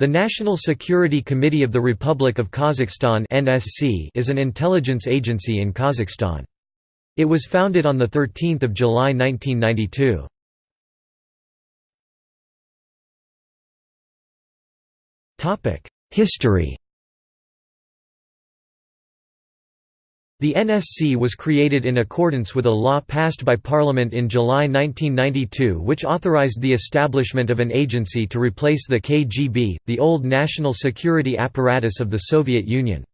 The National Security Committee of the Republic of Kazakhstan (NSC) is an intelligence agency in Kazakhstan. It was founded on 13 July 1992. Topic: History The NSC was created in accordance with a law passed by Parliament in July 1992 which authorized the establishment of an agency to replace the KGB, the old national security apparatus of the Soviet Union.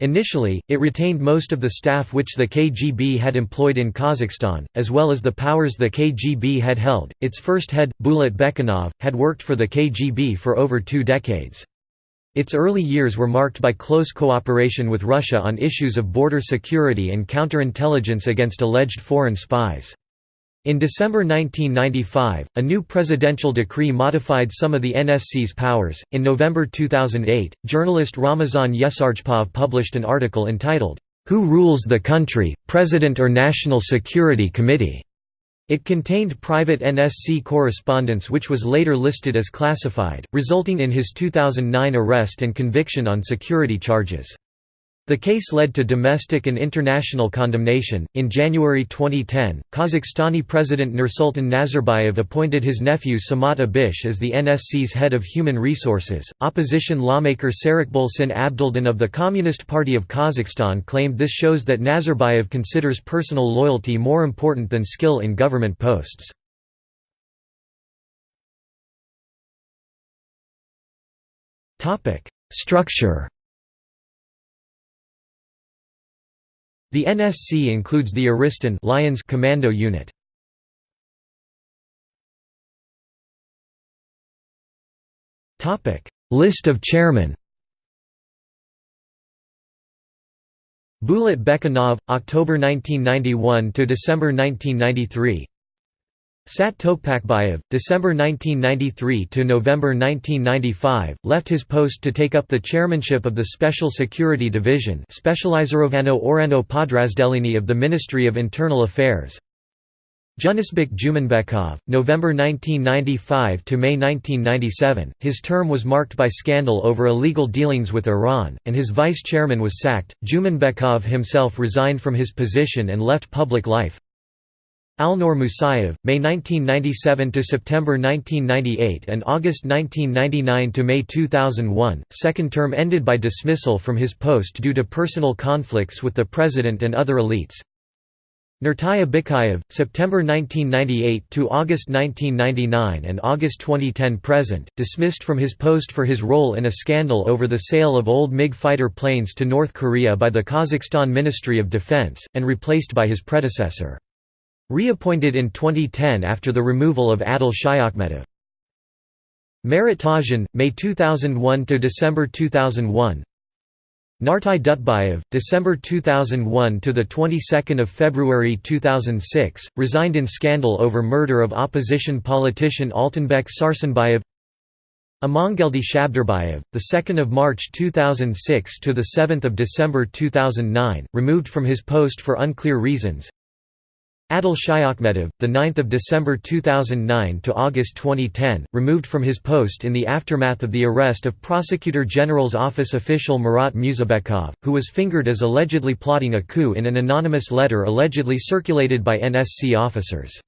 Initially, it retained most of the staff which the KGB had employed in Kazakhstan, as well as the powers the KGB had held. Its first head, Bulat Baekenov, had worked for the KGB for over two decades. Its early years were marked by close cooperation with Russia on issues of border security and counterintelligence against alleged foreign spies. In December 1995, a new presidential decree modified some of the NSC's powers. In November 2008, journalist Ramazan Yesergepov published an article entitled, Who Rules the Country, President or National Security Committee? It contained private NSC correspondence which was later listed as classified, resulting in his 2009 arrest and conviction on security charges. The case led to domestic and international condemnation. In January 2010, Kazakhstani President Nursultan Nazarbayev appointed his nephew Samat Abish as the NSC's head of human resources. Opposition lawmaker Serikbolsyn Abdildin of the Communist Party of Kazakhstan claimed this shows that Nazarbayev considers personal loyalty more important than skill in government posts. Structure The NSC includes the Arystan Lions Commando Unit. List of chairmen. Bulat Baekenov, October 1991 to December 1993. Sat Tokpakbayev, December 1993 to November 1995, left his post to take up the chairmanship of the Special Security Division Specializorovano Orano Podrazdelini of the Ministry of Internal Affairs. Junusbek Jumanbekov, November 1995 to May 1997. His term was marked by scandal over illegal dealings with Iran, and his vice chairman was sacked. Jumanbekov himself resigned from his position and left public life. Alnur Musayev, May 1997 to September 1998 and August 1999 to May 2001, second term ended by dismissal from his post due to personal conflicts with the president and other elites. Nurtai Abykayev, September 1998 to August 1999 and August 2010 present, dismissed from his post for his role in a scandal over the sale of old MiG fighter planes to North Korea by the Kazakhstan Ministry of Defense, and replaced by his predecessor. Reappointed in 2010 after the removal of Adil Shaykhmetov. Marat Tazhin, May 2001 to December 2001. Nartai Dutbayev, December 2001 to the 22nd of February 2006, resigned in scandal over murder of opposition politician Altynbek Sarsenbayev. Amangeldi Shabdarbayev, the 2nd of March 2006 to the 7th of December 2009, removed from his post for unclear reasons. Adil Shaykhmetov, 9 December 2009 to August 2010, removed from his post in the aftermath of the arrest of Prosecutor General's office official Murat Musabekov, who was fingered as allegedly plotting a coup in an anonymous letter allegedly circulated by NSC officers.